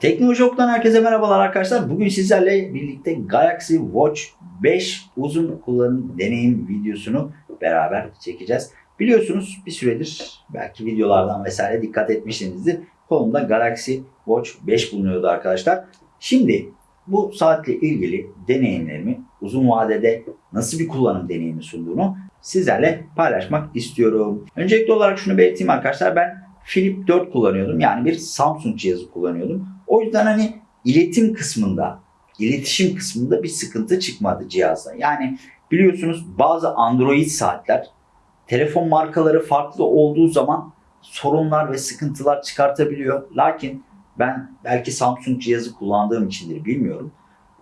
Teknoloji Ok'tan herkese merhabalar arkadaşlar. Bugün sizlerle birlikte Galaxy Watch 5 uzun kullanım deneyim videosunu beraber çekeceğiz. Biliyorsunuz bir süredir belki videolardan vesaire dikkat etmişsinizdir. Kolumda Galaxy Watch 5 bulunuyordu arkadaşlar. Şimdi bu saatle ilgili deneyimlerimi uzun vadede nasıl bir kullanım deneyimi sunduğunu sizlerle paylaşmak istiyorum. Öncelikli olarak şunu belirteyim arkadaşlar. Ben Flip 4 kullanıyordum. Yani bir Samsung cihazı kullanıyordum. O yüzden hani iletim kısmında, iletişim kısmında bir sıkıntı çıkmadı cihazda. Yani biliyorsunuz bazı Android saatler telefon markaları farklı olduğu zaman sorunlar ve sıkıntılar çıkartabiliyor. Lakin ben belki Samsung cihazı kullandığım içindir bilmiyorum.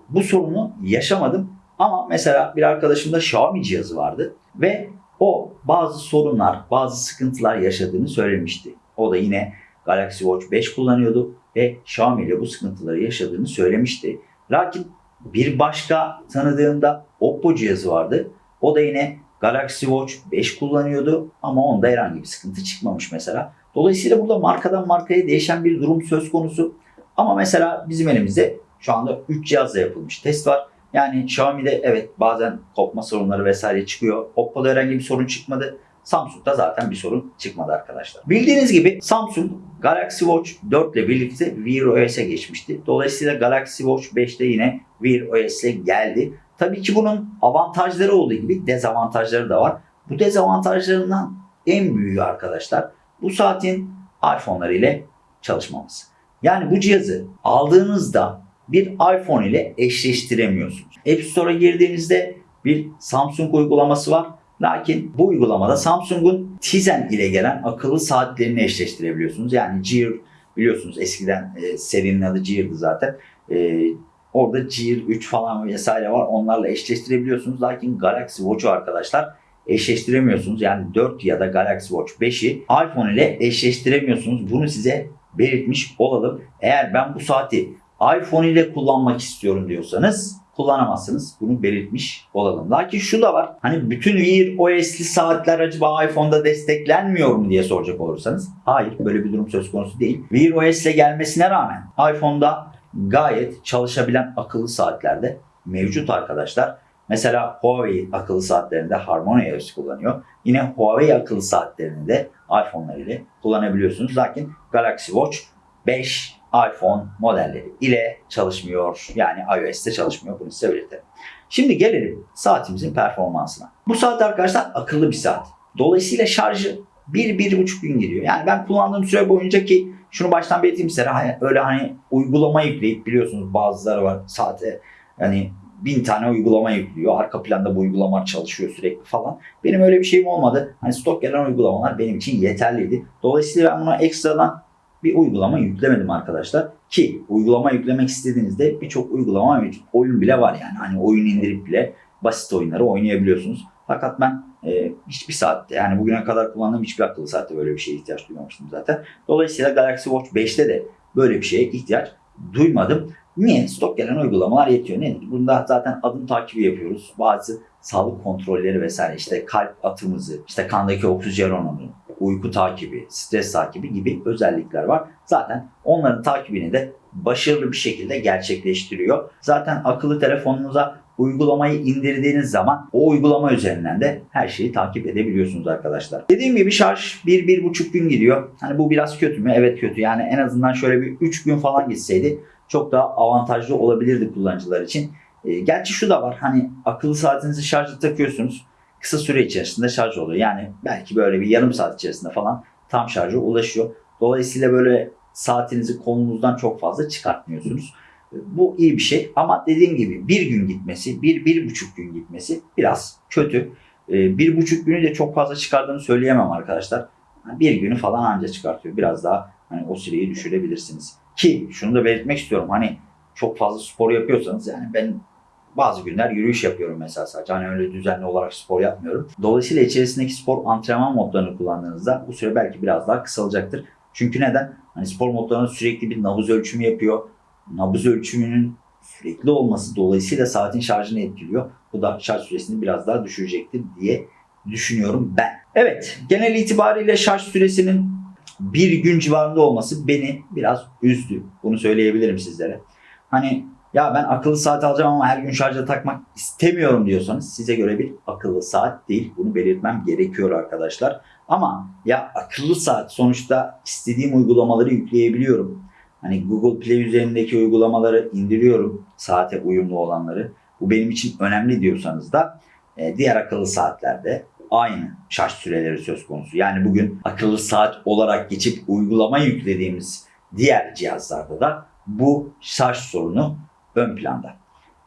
Bu sorunu yaşamadım ama mesela bir arkadaşımda Xiaomi cihazı vardı ve o bazı sorunlar, bazı sıkıntılar yaşadığını söylemişti. O da yine Galaxy Watch 5 kullanıyordu ve Xiaomi bu sıkıntıları yaşadığını söylemişti. Lakin bir başka tanıdığımda Oppo cihazı vardı. O da yine Galaxy Watch 5 kullanıyordu ama onda herhangi bir sıkıntı çıkmamış mesela. Dolayısıyla burada markadan markaya değişen bir durum söz konusu. Ama mesela bizim elimizde şu anda 3 cihazla yapılmış test var. Yani Xiaomi'de evet bazen kopma sorunları vesaire çıkıyor. Oppo'da herhangi bir sorun çıkmadı. Samsung'da zaten bir sorun çıkmadı arkadaşlar. Bildiğiniz gibi Samsung Galaxy Watch 4 ile birlikte Wear OS'e geçmişti. Dolayısıyla Galaxy Watch 5'te yine Wear OS ile geldi. Tabii ki bunun avantajları olduğu gibi dezavantajları da var. Bu dezavantajlarından en büyüğü arkadaşlar bu saatin iPhone'ları ile çalışmaması. Yani bu cihazı aldığınızda bir iPhone ile eşleştiremiyorsunuz. App Store'a girdiğinizde bir Samsung uygulaması var. Lakin bu uygulamada Samsung'un Tizen ile gelen akıllı saatlerini eşleştirebiliyorsunuz. Yani Gear biliyorsunuz eskiden e, serinin adı Gear'dı zaten. E, orada Gear 3 falan vesaire var. Onlarla eşleştirebiliyorsunuz. Lakin Galaxy Watch'u arkadaşlar eşleştiremiyorsunuz. Yani 4 ya da Galaxy Watch 5'i iPhone ile eşleştiremiyorsunuz. Bunu size belirtmiş olalım. Eğer ben bu saati iPhone ile kullanmak istiyorum diyorsanız kullanamazsınız. Bunu belirtmiş olalım. Lakin şu da var. Hani bütün Wear OS'li saatler acaba iPhone'da desteklenmiyor mu diye soracak olursanız. Hayır böyle bir durum söz konusu değil. Wear OS ile gelmesine rağmen iPhone'da gayet çalışabilen akıllı saatlerde mevcut arkadaşlar. Mesela Huawei akıllı saatlerinde Harmony OS kullanıyor. Yine Huawei akıllı saatlerini de iPhone'lar ile kullanabiliyorsunuz. Lakin Galaxy Watch 5 iPhone modelleri ile çalışmıyor. Yani iOS'te çalışmıyor. Bunu size belirtelim. Şimdi gelelim saatimizin performansına. Bu saat arkadaşlar akıllı bir saat. Dolayısıyla şarjı 1-1,5 gün gidiyor. Yani ben kullandığım süre boyunca ki şunu baştan belirteyim size hani öyle hani uygulama yükleyip biliyorsunuz bazıları var saate hani bin tane uygulama yüklüyor. Arka planda bu uygulamalar çalışıyor sürekli falan. Benim öyle bir şeyim olmadı. Hani stok gelen uygulamalar benim için yeterliydi. Dolayısıyla ben buna ekstradan bir uygulama yüklemedim arkadaşlar. Ki uygulama yüklemek istediğinizde birçok uygulama mevcut. Oyun bile var yani. Hani oyun indirip bile basit oyunları oynayabiliyorsunuz. Fakat ben e, hiçbir saatte yani bugüne kadar kullandığım hiçbir akıllı saatte böyle bir şeye ihtiyaç duymamıştım zaten. Dolayısıyla Galaxy Watch 5'te de böyle bir şeye ihtiyaç duymadım. Niye? Stok gelen uygulamalar yetiyor. Nedir? Bunda zaten adım takibi yapıyoruz. Bazı sağlık kontrolleri vesaire işte kalp atımızı, işte kandaki oksijen oranı, uyku takibi, stres takibi gibi özellikler var. Zaten onların takibini de başarılı bir şekilde gerçekleştiriyor. Zaten akıllı telefonunuza uygulamayı indirdiğiniz zaman o uygulama üzerinden de her şeyi takip edebiliyorsunuz arkadaşlar. Dediğim gibi şarj 1-1,5 gün gidiyor. Hani bu biraz kötü mü? Evet kötü. Yani en azından şöyle bir 3 gün falan gitseydi çok daha avantajlı olabilirdi kullanıcılar için. E, gerçi şu da var. Hani akıllı saatinizi şarja takıyorsunuz. Kısa süre içerisinde şarj oluyor. Yani belki böyle bir yarım saat içerisinde falan tam şarja ulaşıyor. Dolayısıyla böyle saatinizi kolunuzdan çok fazla çıkartmıyorsunuz. Bu iyi bir şey ama dediğim gibi bir gün gitmesi, bir, bir buçuk gün gitmesi biraz kötü. Ee, bir buçuk günü de çok fazla çıkardığını söyleyemem arkadaşlar. Bir günü falan anca çıkartıyor. Biraz daha hani o süreyi düşürebilirsiniz. Ki şunu da belirtmek istiyorum. Hani çok fazla spor yapıyorsanız yani ben bazı günler yürüyüş yapıyorum mesela sadece. Hani öyle düzenli olarak spor yapmıyorum. Dolayısıyla içerisindeki spor antrenman modlarını kullandığınızda bu süre belki biraz daha kısalacaktır. Çünkü neden? Hani spor modlarında sürekli bir nabız ölçümü yapıyor. Nabız ölçümünün sürekli olması dolayısıyla saatin şarjını etkiliyor. Bu da şarj süresini biraz daha düşürecektir diye düşünüyorum ben. Evet, genel itibariyle şarj süresinin bir gün civarında olması beni biraz üzdü. Bunu söyleyebilirim sizlere. Hani ya ben akıllı saat alacağım ama her gün şarja takmak istemiyorum diyorsanız size göre bir akıllı saat değil. Bunu belirtmem gerekiyor arkadaşlar. Ama ya akıllı saat sonuçta istediğim uygulamaları yükleyebiliyorum. Hani Google Play üzerindeki uygulamaları indiriyorum. Saate uyumlu olanları. Bu benim için önemli diyorsanız da e, diğer akıllı saatlerde aynı şarj süreleri söz konusu. Yani bugün akıllı saat olarak geçip uygulama yüklediğimiz diğer cihazlarda da bu şarj sorunu ön planda.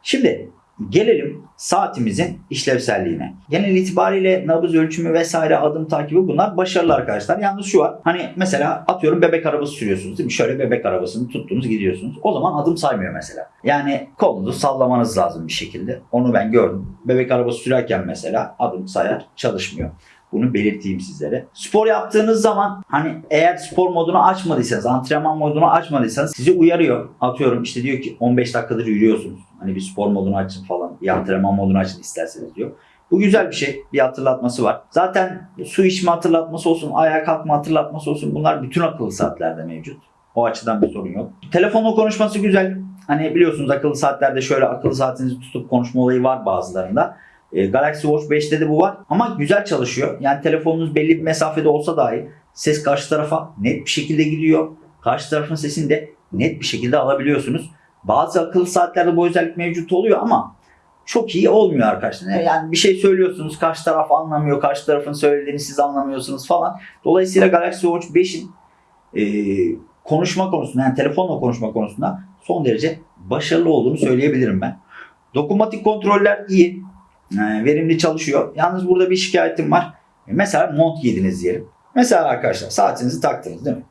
Şimdi gelelim saatimizin işlevselliğine. Genel itibariyle nabız ölçümü vesaire adım takibi bunlar başarılı arkadaşlar. Yalnız şu var. Hani mesela atıyorum bebek arabası sürüyorsunuz değil mi? Şöyle bebek arabasını tuttunuz gidiyorsunuz. O zaman adım saymıyor mesela. Yani kolunuzu sallamanız lazım bir şekilde. Onu ben gördüm. Bebek arabası sürerken mesela adım sayar çalışmıyor. Bunu belirteyim sizlere. Spor yaptığınız zaman hani eğer spor modunu açmadıysanız, antrenman modunu açmadıysanız sizi uyarıyor. Atıyorum işte diyor ki 15 dakikadır yürüyorsunuz. Hani bir spor modunu açın falan, bir antrenman modunu açın isterseniz diyor. Bu güzel bir şey. Bir hatırlatması var. Zaten su içme hatırlatması olsun, ayağa kalkma hatırlatması olsun bunlar bütün akıllı saatlerde mevcut. O açıdan bir sorun yok. Telefonla konuşması güzel. Hani biliyorsunuz akıllı saatlerde şöyle akıllı saatinizi tutup konuşma olayı var bazılarında. E, Galaxy Watch 5'te de bu var ama güzel çalışıyor. Yani telefonunuz belli bir mesafede olsa dahi ses karşı tarafa net bir şekilde gidiyor. Karşı tarafın sesini de net bir şekilde alabiliyorsunuz. Bazı akıllı saatlerde bu özellik mevcut oluyor ama çok iyi olmuyor arkadaşlar. Yani bir şey söylüyorsunuz karşı taraf anlamıyor, karşı tarafın söylediğini siz anlamıyorsunuz falan. Dolayısıyla Galaxy Watch 5'in e, konuşma konusunda yani telefonla konuşma konusunda son derece başarılı olduğunu söyleyebilirim ben. Dokunmatik kontroller iyi. E, verimli çalışıyor. Yalnız burada bir şikayetim var. E, mesela mont giydiniz diyelim. Mesela arkadaşlar saatinizi taktınız değil mi?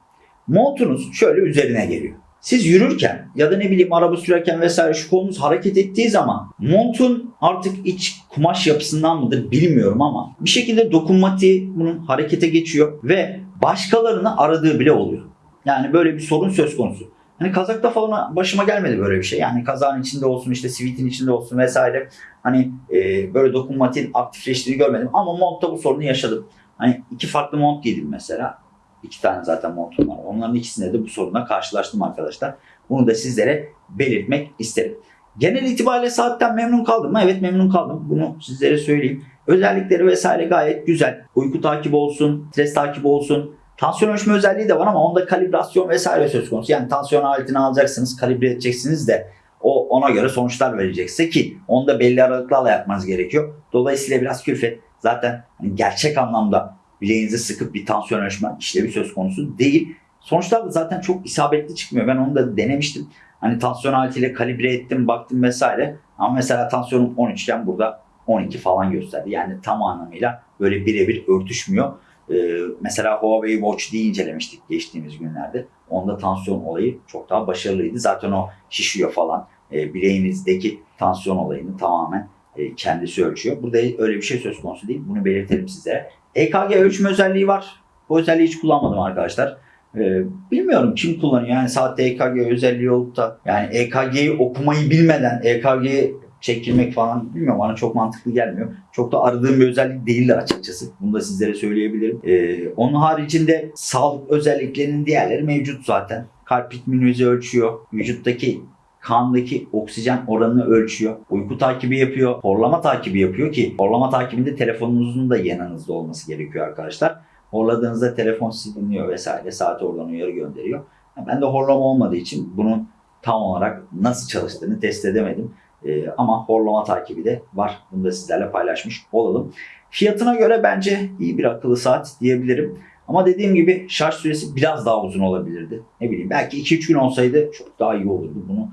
Montunuz şöyle üzerine geliyor. Siz yürürken ya da ne bileyim araba sürerken vesaire şu kolunuz hareket ettiği zaman montun artık iç kumaş yapısından mıdır bilmiyorum ama bir şekilde dokunmatiği bunun harekete geçiyor ve başkalarını aradığı bile oluyor. Yani böyle bir sorun söz konusu. Hani kazakta falan başıma gelmedi böyle bir şey. Yani kazağın içinde olsun işte sivitin içinde olsun vesaire. Hani e, böyle dokunmatiğin aktifleştiğini görmedim. Ama montta bu sorunu yaşadım. Hani iki farklı mont giydim mesela. İki tane zaten montum var. Onların ikisinde de bu sorunla karşılaştım arkadaşlar. Bunu da sizlere belirtmek isterim. Genel itibariyle saatten memnun kaldım mı? Evet memnun kaldım. Bunu sizlere söyleyeyim. Özellikleri vesaire gayet güzel. Uyku takibi olsun, stres takibi olsun. Tansiyon ölçme özelliği de var ama onda kalibrasyon vesaire söz konusu. Yani tansiyon aletini alacaksınız, kalibre edeceksiniz de o ona göre sonuçlar verecekse ki onu da belli aralıklarla yapmanız gerekiyor. Dolayısıyla biraz külfet. Zaten hani gerçek anlamda bileğinizi sıkıp bir tansiyon ölçme işlevi söz konusu değil. Sonuçlar da zaten çok isabetli çıkmıyor. Ben onu da denemiştim. Hani tansiyon aletiyle kalibre ettim, baktım vesaire. Ama mesela tansiyonum 13 iken burada 12 falan gösterdi. Yani tam anlamıyla böyle birebir örtüşmüyor. Ee, mesela Huawei Watch diye incelemiştik geçtiğimiz günlerde. Onda tansiyon olayı çok daha başarılıydı. Zaten o şişiyor falan. Ee, bileğinizdeki tansiyon olayını tamamen e, kendisi ölçüyor. Burada öyle bir şey söz konusu değil. Bunu belirtelim size. EKG ölçme özelliği var. Bu özelliği hiç kullanmadım arkadaşlar. Ee, bilmiyorum kim kullanıyor. Yani saatte EKG özelliği olup da yani EKG'yi okumayı bilmeden EKG'yi çekilmek falan bilmiyorum bana çok mantıklı gelmiyor. Çok da aradığım bir özellik değildir açıkçası. Bunu da sizlere söyleyebilirim. Ee, onun haricinde sağlık özelliklerinin diğerleri mevcut zaten. Kalp ritminizi ölçüyor. Vücuttaki kandaki oksijen oranını ölçüyor. Uyku takibi yapıyor. Horlama takibi yapıyor ki horlama takibinde telefonunuzun da yanınızda olması gerekiyor arkadaşlar. Horladığınızda telefon siliniyor vesaire. Saat oradan uyarı gönderiyor. Ben de horlama olmadığı için bunun tam olarak nasıl çalıştığını test edemedim. Ee, ama horlama takibi de var. Bunu da sizlerle paylaşmış olalım. Fiyatına göre bence iyi bir akıllı saat diyebilirim. Ama dediğim gibi şarj süresi biraz daha uzun olabilirdi. Ne bileyim belki 2-3 gün olsaydı çok daha iyi olurdu. Bunu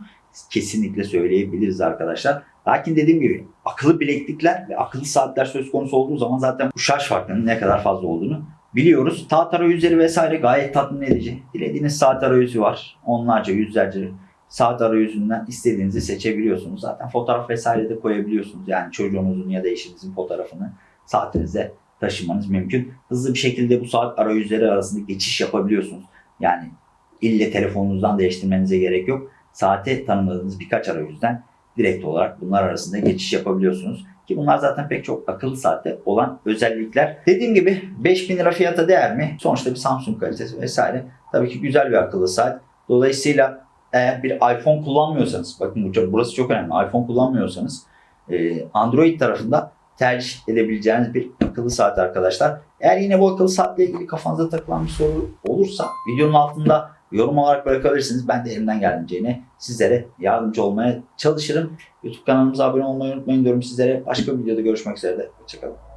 kesinlikle söyleyebiliriz arkadaşlar. Lakin dediğim gibi akıllı bileklikler ve akıllı saatler söz konusu olduğu zaman zaten bu şarj farkının ne kadar fazla olduğunu biliyoruz. Saat arayüzleri vesaire gayet tatmin edici. Dilediğiniz saat arayüzü var. Onlarca, yüzlerce saat arayüzünden istediğinizi seçebiliyorsunuz. Zaten fotoğraf vesaire de koyabiliyorsunuz. Yani çocuğunuzun ya da eşinizin fotoğrafını saatinize taşımanız mümkün. Hızlı bir şekilde bu saat arayüzleri arasında geçiş yapabiliyorsunuz. Yani ille telefonunuzdan değiştirmenize gerek yok. Saate tanımladığınız birkaç arayüzden direkt olarak bunlar arasında geçiş yapabiliyorsunuz. Ki bunlar zaten pek çok akıllı saatte olan özellikler. Dediğim gibi 5000 lira fiyata değer mi? Sonuçta bir Samsung kalitesi vesaire. Tabii ki güzel bir akıllı saat. Dolayısıyla eğer bir iPhone kullanmıyorsanız, bakın burası çok önemli. iPhone kullanmıyorsanız e, Android tarafında tercih edebileceğiniz bir akıllı saat arkadaşlar. Eğer yine bu akıllı saatle ilgili kafanıza takılan bir soru olursa videonun altında yorum olarak bırakabilirsiniz. Ben de elimden geldiğince sizlere yardımcı olmaya çalışırım. YouTube kanalımıza abone olmayı unutmayın diyorum sizlere. Başka bir videoda görüşmek üzere. Hoşçakalın.